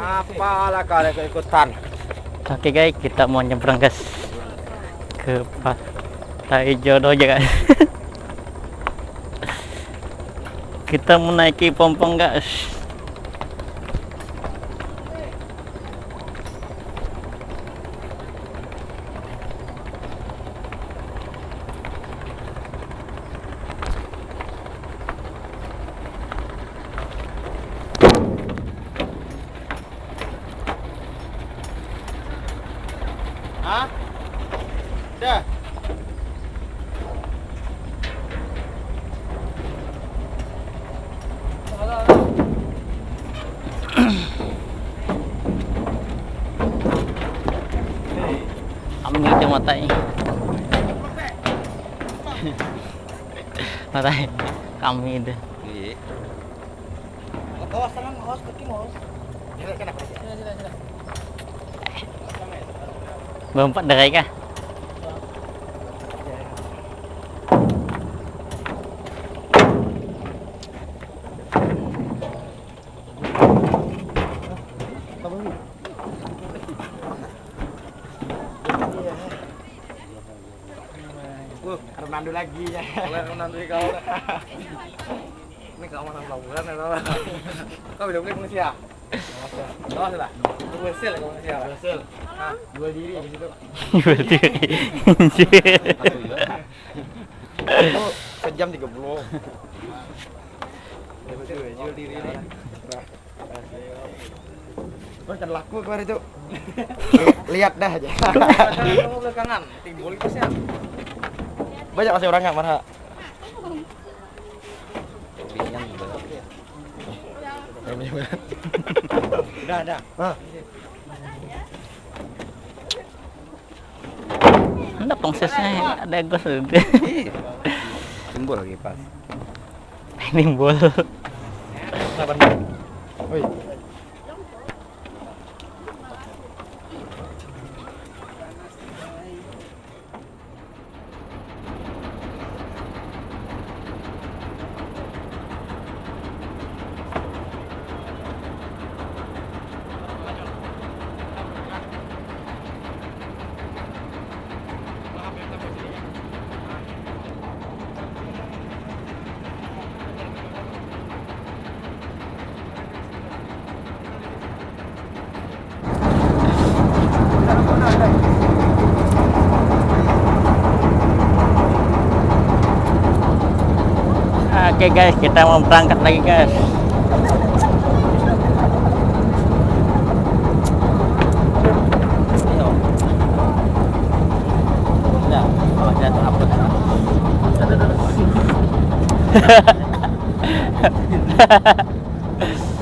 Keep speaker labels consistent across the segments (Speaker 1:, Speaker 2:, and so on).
Speaker 1: Apalah kalian keikutan.
Speaker 2: Oke guys, kita mau nyebrang guys ke pantai jodoh aja guys. kita menaiki pompong guys.
Speaker 1: Hah? Dah.
Speaker 2: Kami itu matai. matai kami itu.
Speaker 1: Iya. Awas tangan, awas kaki, awas. Ini kenapa? Sila, sila, sila.
Speaker 2: Berempat dari kah?
Speaker 1: Ronaldo lagi ya. Oleh Ronaldo kau. Ini kau mana pelaburan ya kau. Kau bilang beli pengisi ya? Hasil kau pengisi ya. Hasil. Hah, dua diri di situ.
Speaker 2: Berarti
Speaker 1: Itu sejam 30. Ya betul, jual diri kan laku kemarin itu. Lihat dah aja. Kamu belakangan, timbul itu sih. Banyak masih orang nggak mana? Udah, udah. Ah.
Speaker 2: Ada gue
Speaker 1: Timbul lagi pas.
Speaker 2: Nimbul.
Speaker 1: Sabar. Woi.
Speaker 2: Oke guys, kita mau berangkat lagi guys.
Speaker 1: Ya,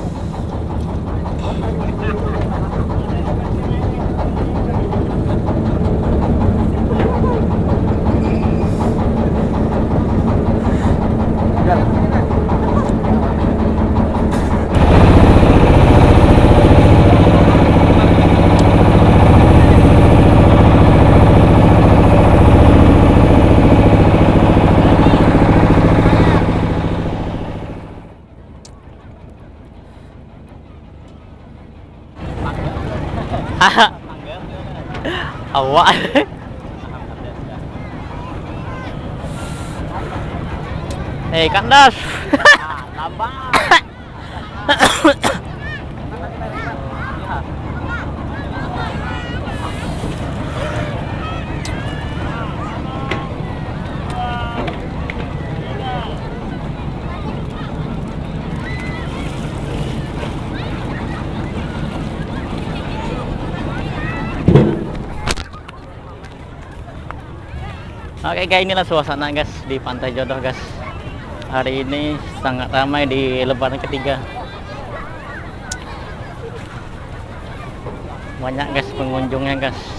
Speaker 1: kalau saya upload.
Speaker 2: Awak. Oke guys, inilah suasana guys di Pantai Jodoh guys. Hari ini sangat ramai di lebaran ketiga. Banyak guys pengunjungnya guys.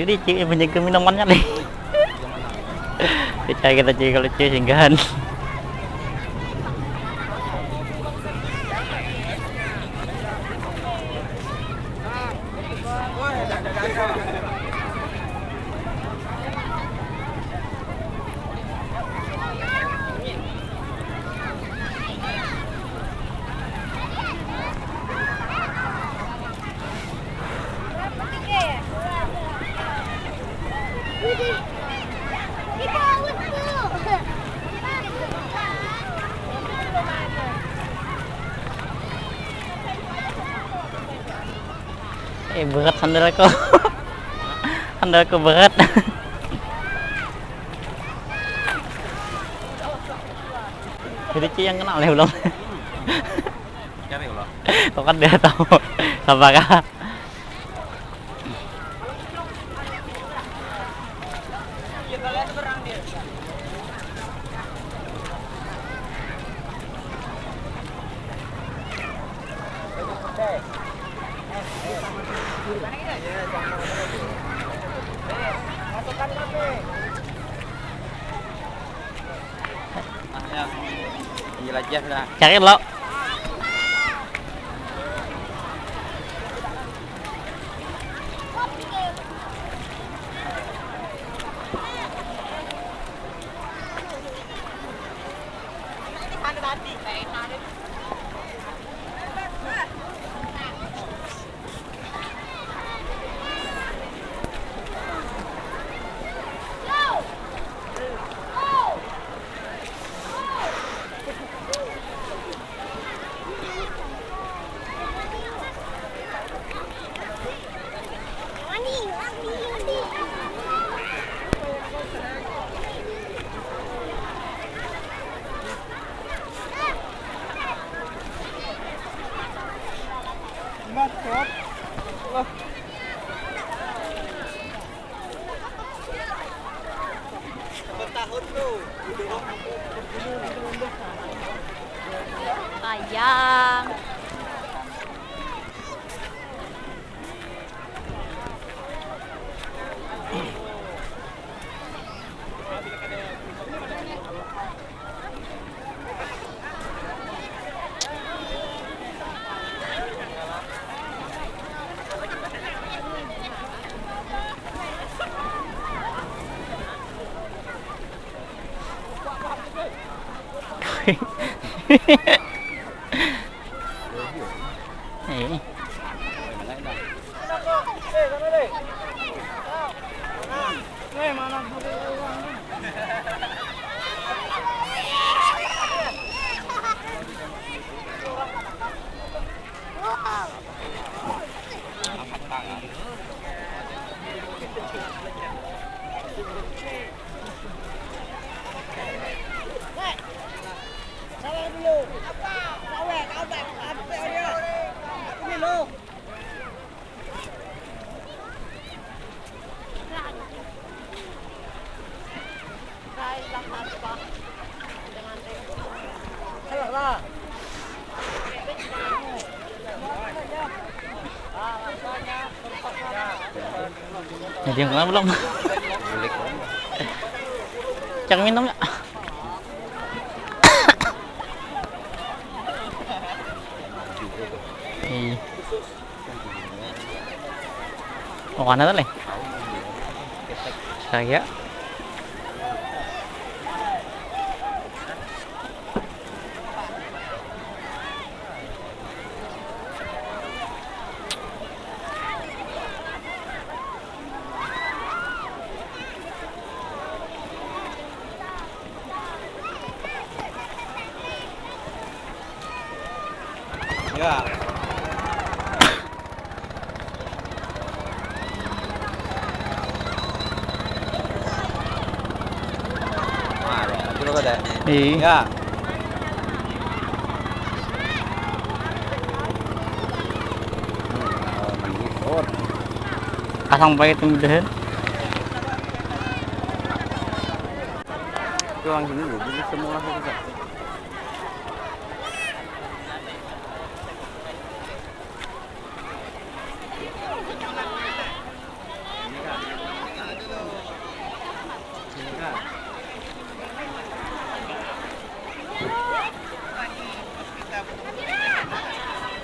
Speaker 2: Jadi cik menjaga minumannya nih. Kita kita cik kalau cik singgahan. Eh berat sandalku. sandalku berat. Jadi cik yang kenal ya belum?
Speaker 3: Cari kalau.
Speaker 2: Kau kan dia tahu apakah
Speaker 3: Ah ya. Jelajah dah.
Speaker 2: cari lo
Speaker 1: Mandi, Matkop. Ayah. Ayam.
Speaker 2: Eh, Jadi yang kenal belum? Cang minum? Iya. Mau mana tuh, Le? Saya
Speaker 3: aku lo kada.
Speaker 2: Iya.
Speaker 3: Ya.
Speaker 2: Pasang pakai kemudahan.
Speaker 3: Itu orang sini dulu, jadi semua langsung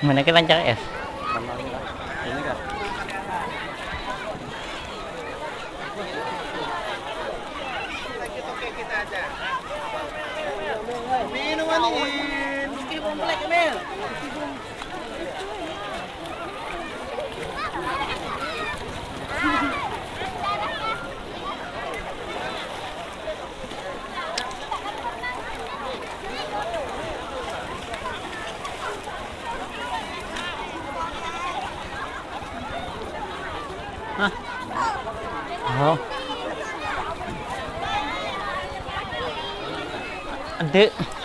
Speaker 2: Mana kita lancar es?
Speaker 3: Kan. Minuman ini.
Speaker 2: Ada.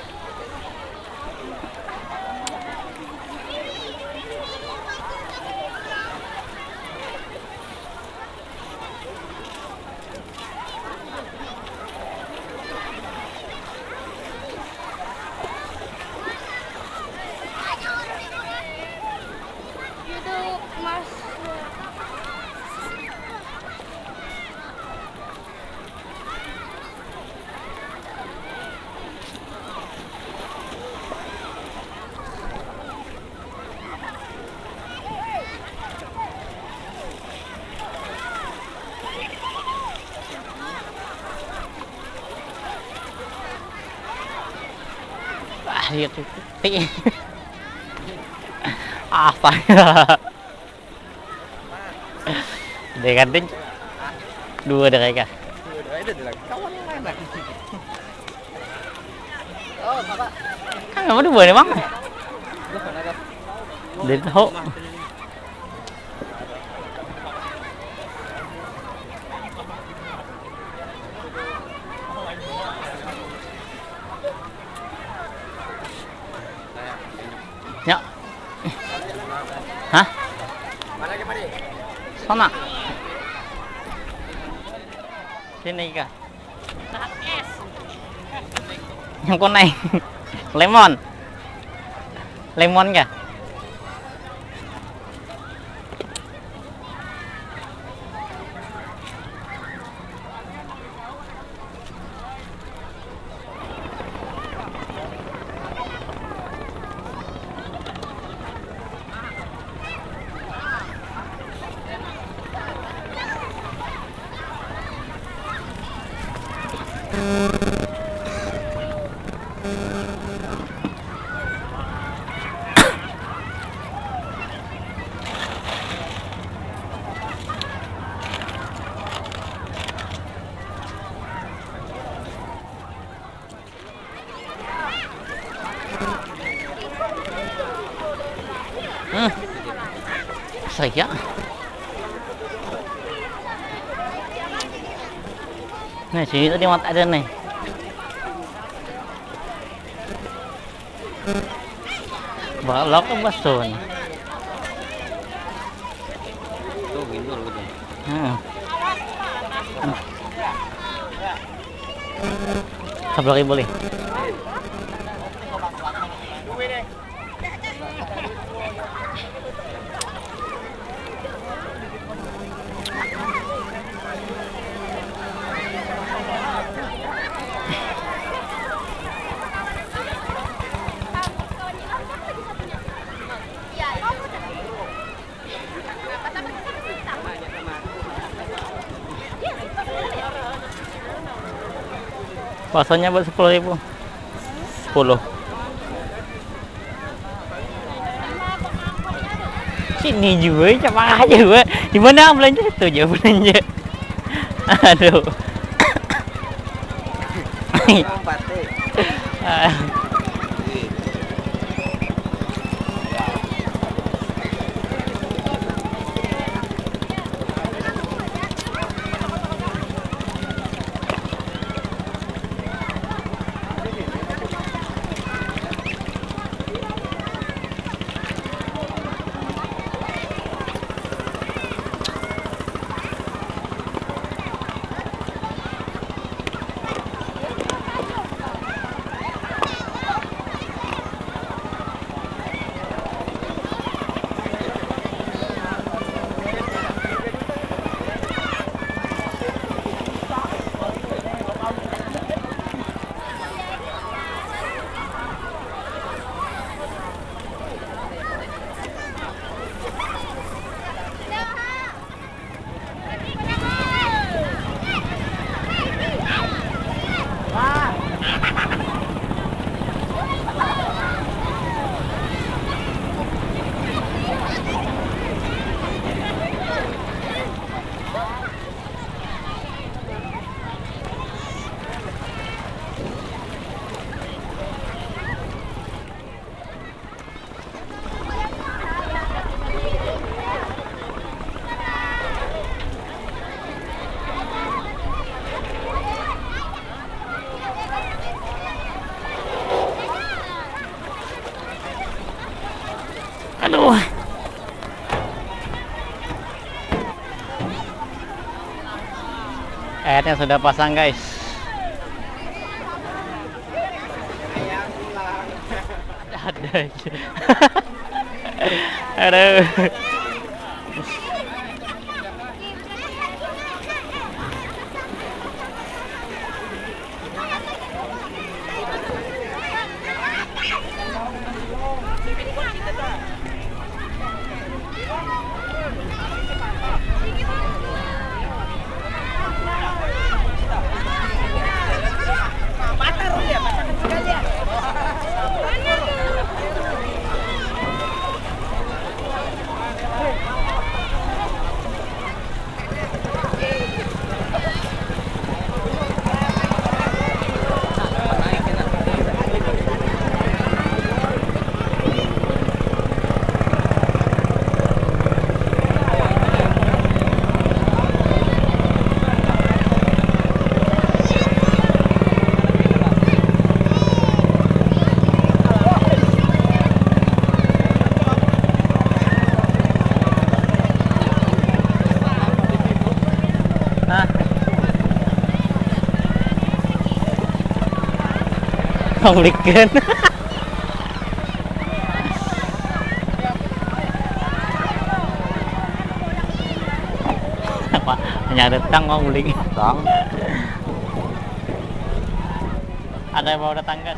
Speaker 2: Ah, lihat itu. Ti. Apa ya? Dengan ting. Dua mereka.
Speaker 3: Ada di lagi. Kawan yang mana? Oh, Bapak.
Speaker 2: Kan sana sini kah yang con này. Lemon. Lemon kìa. Sini tadi mata ada nih. Balok ke basun.
Speaker 3: Tuh, gindur gitu.
Speaker 2: Hmm. Sebelah boleh. Baksonya buat sepuluh ribu. Sepuluh. Sini juga, coba aja gue. Di mana belanja itu aja belanja. Aduh.
Speaker 3: Empat,
Speaker 2: Tanggatnya sudah pasang guys. Ada. Aduh. Pemblikan. Apa? Hanya datang mau beli.
Speaker 3: Tang.
Speaker 2: Ada yang mau datang kan?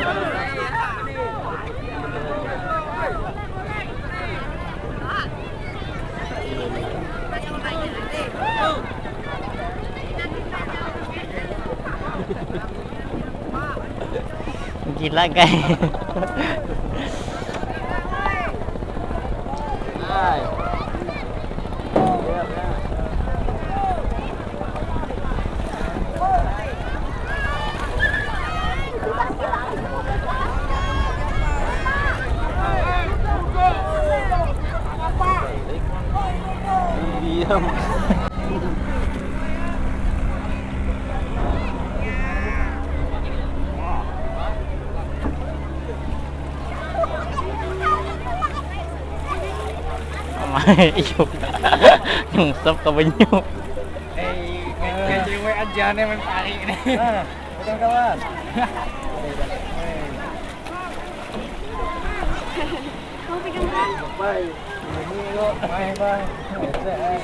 Speaker 2: guys.
Speaker 3: Diam.
Speaker 2: Ayun. yung stop ka ba
Speaker 3: nyo? Ay, kasi may adyan naman pari na. Huwag kawan. Bye. Bye. Bye.
Speaker 1: Bye.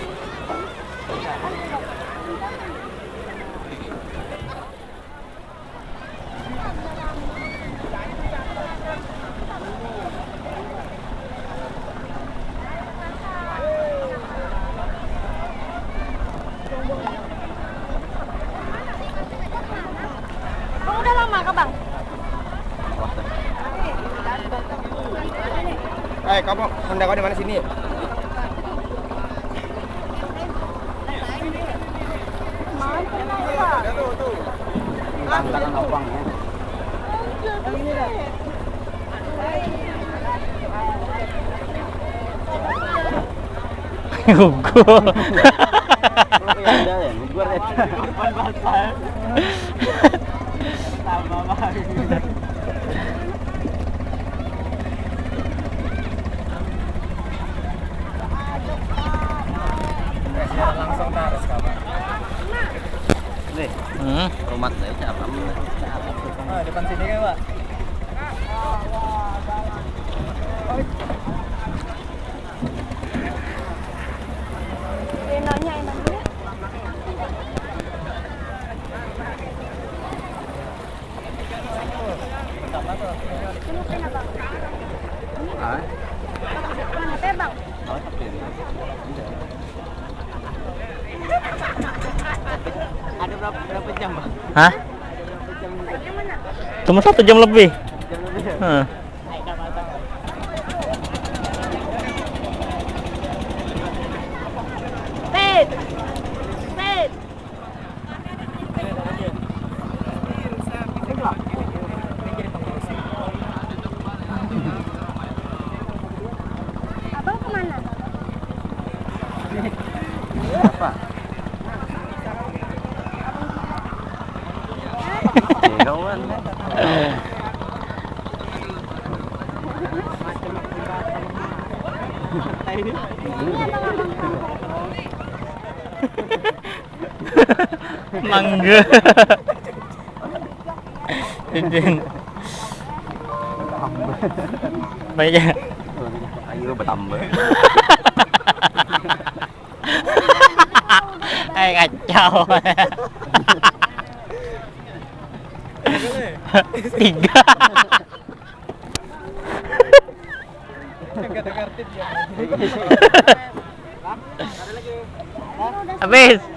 Speaker 1: Bye.
Speaker 3: Eh, kamu Honda kau di mana sini? Abang ya.
Speaker 2: Gugur.
Speaker 3: gugur ya. Langsung taruh kawan. Nih,
Speaker 2: Hmm.
Speaker 3: rumah saya siapa? Ah, depan sini kan, Pak? Berapa berapa jam?
Speaker 2: Hah? Cuma satu jam lebih.
Speaker 3: Jam lebih ya?
Speaker 1: Căng
Speaker 3: ghê Trên trên.
Speaker 1: Bây giờ Ai
Speaker 2: vô bà tầm
Speaker 3: vậy Ai
Speaker 2: gạch chào. Tiga Habis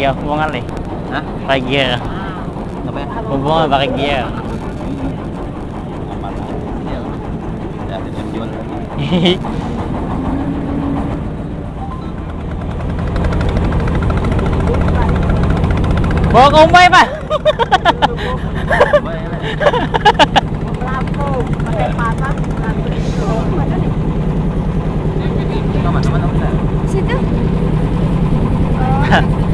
Speaker 1: ya
Speaker 2: hubungan nih
Speaker 3: Hah?
Speaker 2: pakai gear
Speaker 3: apa ya?
Speaker 2: hubungan
Speaker 3: pakai gear
Speaker 2: Bawa ke Umay, Pak.
Speaker 1: Situ.